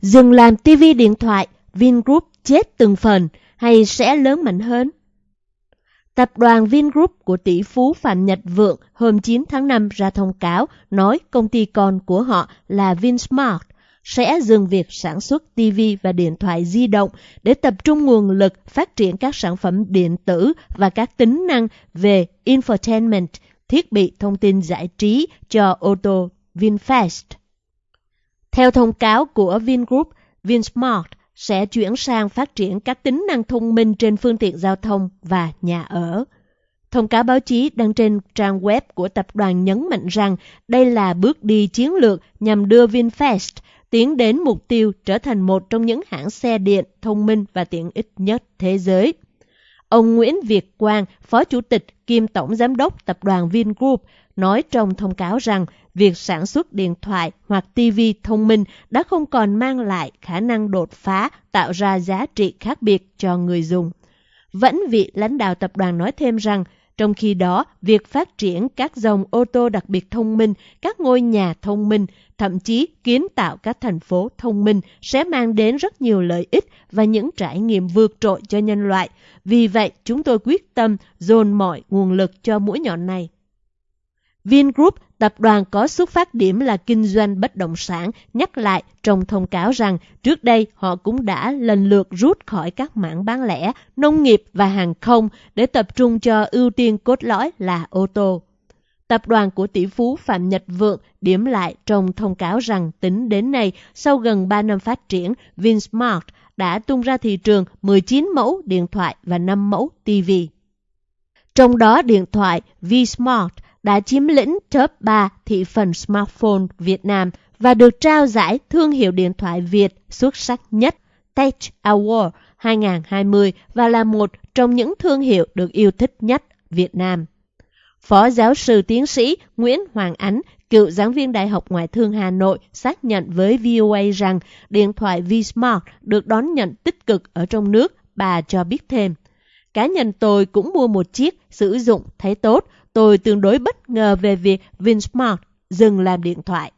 dừng làm TV điện thoại, Vingroup chết từng phần hay sẽ lớn mạnh hơn? Tập đoàn Vingroup của tỷ phú Phạm Nhật Vượng hôm 9 tháng 5 ra thông cáo nói công ty con của họ là Vinsmart sẽ dừng việc sản xuất TV và điện thoại di động để tập trung nguồn lực phát triển các sản phẩm điện tử và các tính năng về infotainment, thiết bị thông tin giải trí cho ô tô VinFast. Theo thông cáo của Vingroup, Vinsmart sẽ chuyển sang phát triển các tính năng thông minh trên phương tiện giao thông và nhà ở. Thông cáo báo chí đăng trên trang web của tập đoàn nhấn mạnh rằng đây là bước đi chiến lược nhằm đưa VinFast tiến đến mục tiêu trở thành một trong những hãng xe điện thông minh và tiện ích nhất thế giới. Ông Nguyễn Việt Quang, Phó Chủ tịch kiêm Tổng Giám đốc Tập đoàn Vingroup, nói trong thông cáo rằng việc sản xuất điện thoại hoặc TV thông minh đã không còn mang lại khả năng đột phá tạo ra giá trị khác biệt cho người dùng. Vẫn vị lãnh đạo tập đoàn nói thêm rằng trong khi đó, việc phát triển các dòng ô tô đặc biệt thông minh, các ngôi nhà thông minh, thậm chí kiến tạo các thành phố thông minh sẽ mang đến rất nhiều lợi ích và những trải nghiệm vượt trội cho nhân loại. Vì vậy, chúng tôi quyết tâm dồn mọi nguồn lực cho mũi nhọn này. Vingroup, tập đoàn có xuất phát điểm là kinh doanh bất động sản, nhắc lại trong thông cáo rằng trước đây họ cũng đã lần lượt rút khỏi các mảng bán lẻ, nông nghiệp và hàng không để tập trung cho ưu tiên cốt lõi là ô tô. Tập đoàn của tỷ phú Phạm Nhật Vượng điểm lại trong thông cáo rằng tính đến nay, sau gần 3 năm phát triển, Vinsmart đã tung ra thị trường 19 mẫu điện thoại và 5 mẫu TV. Trong đó điện thoại Vsmart đã chiếm lĩnh top 3 thị phần smartphone Việt Nam và được trao giải thương hiệu điện thoại Việt xuất sắc nhất Tech Award 2020 và là một trong những thương hiệu được yêu thích nhất Việt Nam. Phó giáo sư tiến sĩ Nguyễn Hoàng Ánh, cựu giảng viên Đại học Ngoại thương Hà Nội, xác nhận với VOA rằng điện thoại Vsmart được đón nhận tích cực ở trong nước. Bà cho biết thêm, cá nhân tôi cũng mua một chiếc, sử dụng thấy tốt, tôi tương đối bất ngờ về việc Vinsmart dừng làm điện thoại.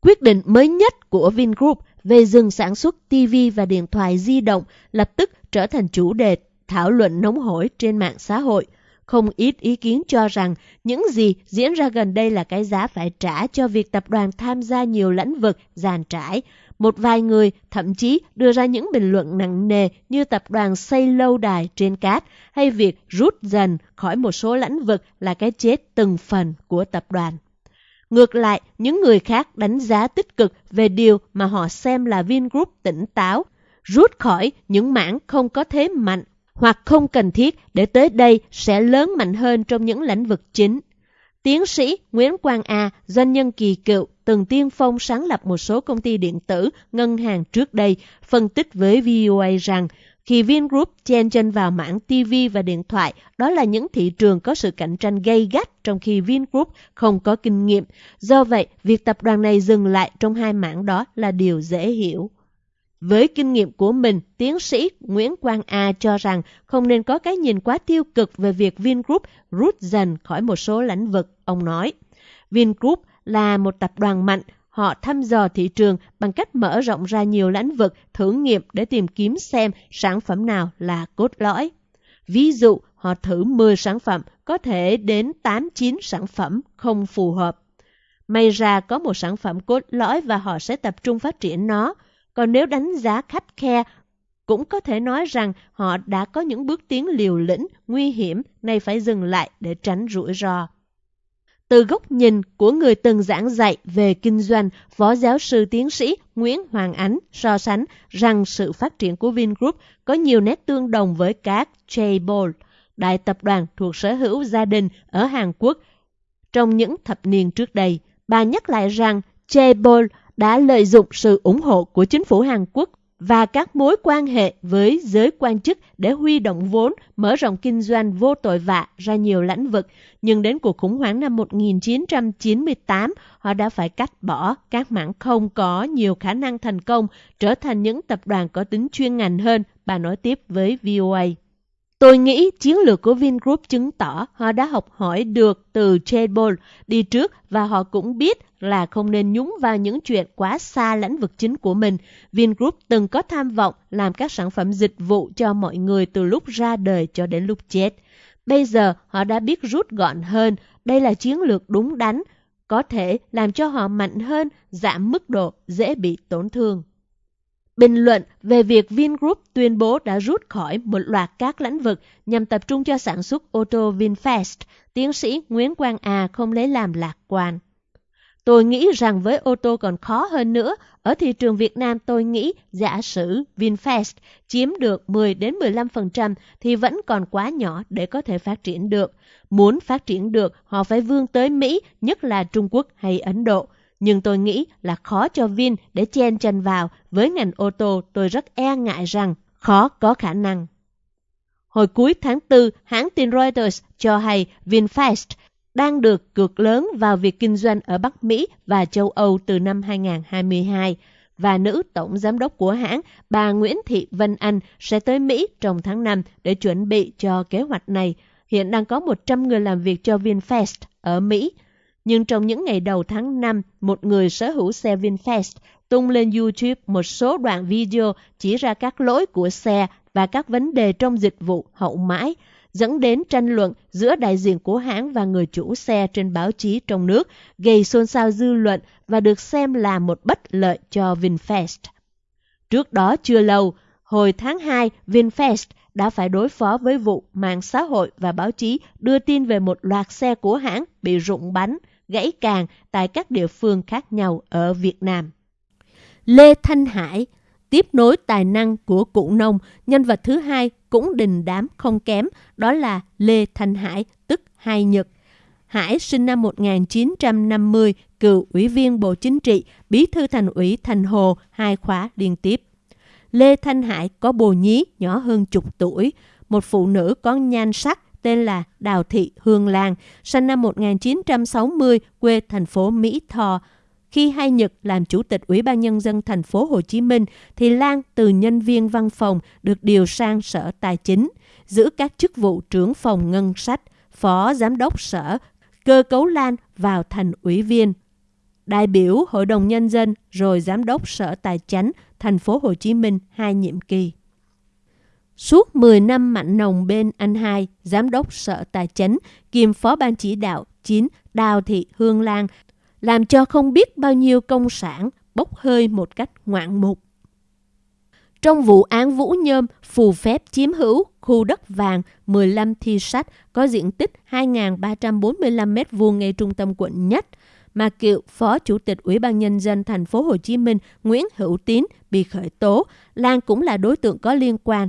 Quyết định mới nhất của Vingroup về dừng sản xuất TV và điện thoại di động lập tức trở thành chủ đề thảo luận nóng hổi trên mạng xã hội. Không ít ý kiến cho rằng những gì diễn ra gần đây là cái giá phải trả cho việc tập đoàn tham gia nhiều lĩnh vực giàn trải, một vài người thậm chí đưa ra những bình luận nặng nề như tập đoàn xây lâu đài trên cát hay việc rút dần khỏi một số lĩnh vực là cái chết từng phần của tập đoàn. Ngược lại, những người khác đánh giá tích cực về điều mà họ xem là Vingroup tỉnh táo, rút khỏi những mảng không có thế mạnh hoặc không cần thiết để tới đây sẽ lớn mạnh hơn trong những lĩnh vực chính. Tiến sĩ Nguyễn Quang A, doanh nhân kỳ cựu, từng tiên phong sáng lập một số công ty điện tử, ngân hàng trước đây, phân tích với VOA rằng khi Vingroup chen chân vào mảng TV và điện thoại, đó là những thị trường có sự cạnh tranh gay gắt trong khi Vingroup không có kinh nghiệm. Do vậy, việc tập đoàn này dừng lại trong hai mảng đó là điều dễ hiểu. Với kinh nghiệm của mình, tiến sĩ Nguyễn Quang A cho rằng không nên có cái nhìn quá tiêu cực về việc Vingroup rút dần khỏi một số lĩnh vực, ông nói. Vingroup là một tập đoàn mạnh, họ thăm dò thị trường bằng cách mở rộng ra nhiều lĩnh vực thử nghiệm để tìm kiếm xem sản phẩm nào là cốt lõi. Ví dụ, họ thử 10 sản phẩm, có thể đến 8-9 sản phẩm không phù hợp. May ra có một sản phẩm cốt lõi và họ sẽ tập trung phát triển nó. Còn nếu đánh giá khắt khe, cũng có thể nói rằng họ đã có những bước tiến liều lĩnh, nguy hiểm, nay phải dừng lại để tránh rủi ro. Từ góc nhìn của người từng giảng dạy về kinh doanh, Phó giáo sư tiến sĩ Nguyễn Hoàng Ánh so sánh rằng sự phát triển của Vingroup có nhiều nét tương đồng với các Chaebol, đại tập đoàn thuộc sở hữu gia đình ở Hàn Quốc. Trong những thập niên trước đây, bà nhắc lại rằng Chaebol đã lợi dụng sự ủng hộ của chính phủ Hàn Quốc và các mối quan hệ với giới quan chức để huy động vốn, mở rộng kinh doanh vô tội vạ ra nhiều lĩnh vực. Nhưng đến cuộc khủng hoảng năm 1998, họ đã phải cắt bỏ các mảng không có nhiều khả năng thành công, trở thành những tập đoàn có tính chuyên ngành hơn, bà nói tiếp với VOA. Tôi nghĩ chiến lược của Vingroup chứng tỏ họ đã học hỏi được từ Chebol đi trước và họ cũng biết là không nên nhúng vào những chuyện quá xa lĩnh vực chính của mình. Vingroup từng có tham vọng làm các sản phẩm dịch vụ cho mọi người từ lúc ra đời cho đến lúc chết. Bây giờ họ đã biết rút gọn hơn, đây là chiến lược đúng đắn, có thể làm cho họ mạnh hơn, giảm mức độ dễ bị tổn thương. Bình luận về việc Vingroup tuyên bố đã rút khỏi một loạt các lĩnh vực nhằm tập trung cho sản xuất ô tô VinFast, tiến sĩ Nguyễn Quang A không lấy làm lạc quan. Tôi nghĩ rằng với ô tô còn khó hơn nữa, ở thị trường Việt Nam tôi nghĩ giả sử VinFast chiếm được 10 đến 15% thì vẫn còn quá nhỏ để có thể phát triển được. Muốn phát triển được, họ phải vươn tới Mỹ, nhất là Trung Quốc hay Ấn Độ. Nhưng tôi nghĩ là khó cho Vin để chen chân vào. Với ngành ô tô, tôi rất e ngại rằng khó có khả năng. Hồi cuối tháng 4, hãng tin Reuters cho hay VinFast đang được cược lớn vào việc kinh doanh ở Bắc Mỹ và châu Âu từ năm 2022 và nữ tổng giám đốc của hãng, bà Nguyễn Thị Vân Anh sẽ tới Mỹ trong tháng 5 để chuẩn bị cho kế hoạch này. Hiện đang có 100 người làm việc cho VinFast ở Mỹ. Nhưng trong những ngày đầu tháng 5, một người sở hữu xe VinFast tung lên YouTube một số đoạn video chỉ ra các lỗi của xe và các vấn đề trong dịch vụ hậu mãi, dẫn đến tranh luận giữa đại diện của hãng và người chủ xe trên báo chí trong nước, gây xôn xao dư luận và được xem là một bất lợi cho VinFast. Trước đó chưa lâu, hồi tháng 2, VinFast đã phải đối phó với vụ mạng xã hội và báo chí đưa tin về một loạt xe của hãng bị rụng bánh, gãy càng tại các địa phương khác nhau ở Việt Nam. Lê Thanh Hải tiếp nối tài năng của cụ nông, nhân vật thứ hai cũng đình đám không kém, đó là Lê Thanh Hải, tức Hai Nhật. Hải sinh năm 1950, cựu ủy viên Bộ Chính trị, bí thư thành ủy Thành Hồ, hai khóa liên tiếp. Lê Thanh Hải có bồ nhí nhỏ hơn chục tuổi, một phụ nữ có nhan sắc tên là Đào Thị Hương Lan, sinh năm 1960, quê thành phố Mỹ Tho, khi Hai Nhật làm chủ tịch Ủy ban nhân dân thành phố Hồ Chí Minh thì Lan từ nhân viên văn phòng được điều sang Sở Tài chính, giữ các chức vụ trưởng phòng ngân sách, phó giám đốc sở, cơ cấu Lan vào thành ủy viên, đại biểu Hội đồng nhân dân rồi giám đốc Sở Tài chánh thành phố Hồ Chí Minh hai nhiệm kỳ. Suốt 10 năm mạnh nồng bên anh hai, giám đốc Sở Tài chính, kiêm phó ban chỉ đạo 9 Đào Thị Hương Lan làm cho không biết bao nhiêu công sản bốc hơi một cách ngoạn mục. Trong vụ án Vũ Nhôm phù phép chiếm hữu khu đất vàng 15 thi sách có diện tích 2.345 m2 ngay trung tâm quận Nhất, mà cựu Phó Chủ tịch Ủy ban Nhân dân thành phố Hồ Chí Minh Nguyễn Hữu Tín bị khởi tố, Lan cũng là đối tượng có liên quan.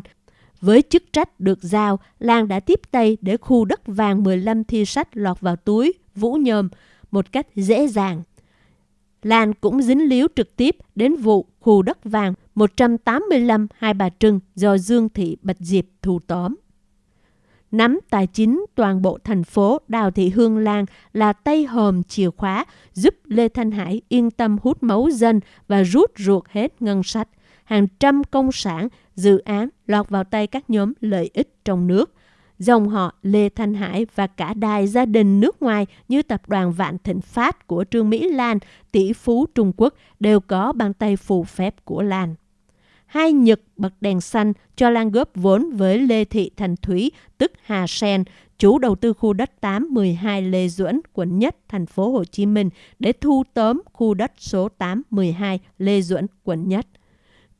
Với chức trách được giao, Lan đã tiếp tay để khu đất vàng 15 thi sách lọt vào túi Vũ Nhôm, một cách dễ dàng. Lan cũng dính líu trực tiếp đến vụ khu đất vàng 185 Hai Bà Trưng do Dương Thị Bạch Diệp thu tóm. Nắm tài chính toàn bộ thành phố Đào Thị Hương Lan là tay hòm chìa khóa giúp Lê Thanh Hải yên tâm hút máu dân và rút ruột hết ngân sách. Hàng trăm công sản, dự án lọt vào tay các nhóm lợi ích trong nước dòng họ Lê Thanh Hải và cả đài gia đình nước ngoài như tập đoàn Vạn Thịnh Phát của Trương Mỹ Lan, tỷ phú Trung Quốc đều có bàn tay phù phép của Lan. Hai Nhật bật đèn xanh cho Lan góp vốn với Lê Thị Thành Thúy, tức Hà Sen, chủ đầu tư khu đất 812 Lê Duẩn, quận Nhất, thành phố Hồ Chí Minh để thu tóm khu đất số 812 Lê Duẩn, quận Nhất.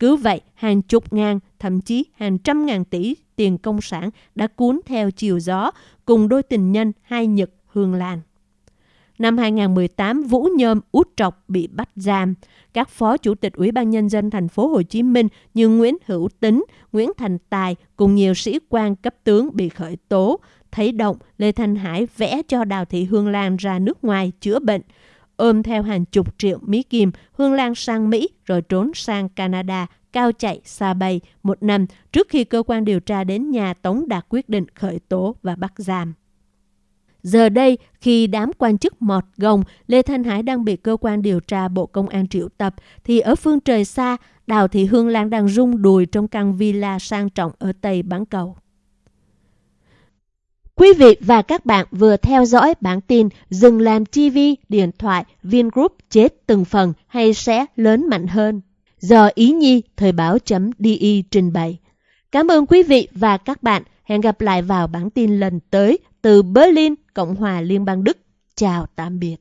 Cứ vậy, hàng chục ngàn, thậm chí hàng trăm ngàn tỷ tiền công sản đã cuốn theo chiều gió cùng đôi tình nhân hai Nhật Hương Lan. Năm 2018, Vũ Nhôm út trọc bị bắt giam. Các phó chủ tịch Ủy ban nhân dân thành phố Hồ Chí Minh như Nguyễn Hữu Tính, Nguyễn Thành Tài cùng nhiều sĩ quan cấp tướng bị khởi tố. Thấy động, Lê Thanh Hải vẽ cho Đào Thị Hương Lan ra nước ngoài chữa bệnh. Ôm theo hàng chục triệu Mỹ Kim, Hương Lan sang Mỹ rồi trốn sang Canada cao chạy xa bay một năm trước khi cơ quan điều tra đến nhà Tống đạt quyết định khởi tố và bắt giam. Giờ đây, khi đám quan chức mọt gồng, Lê Thanh Hải đang bị cơ quan điều tra Bộ Công an triệu tập, thì ở phương trời xa, Đào Thị Hương Lan đang rung đùi trong căn villa sang trọng ở Tây Bán Cầu. Quý vị và các bạn vừa theo dõi bản tin Dừng làm TV điện thoại Vingroup chết từng phần hay sẽ lớn mạnh hơn do Ý Nhi Thời báo.di trình bày. Cảm ơn quý vị và các bạn. Hẹn gặp lại vào bản tin lần tới từ Berlin, Cộng hòa Liên bang Đức. Chào tạm biệt.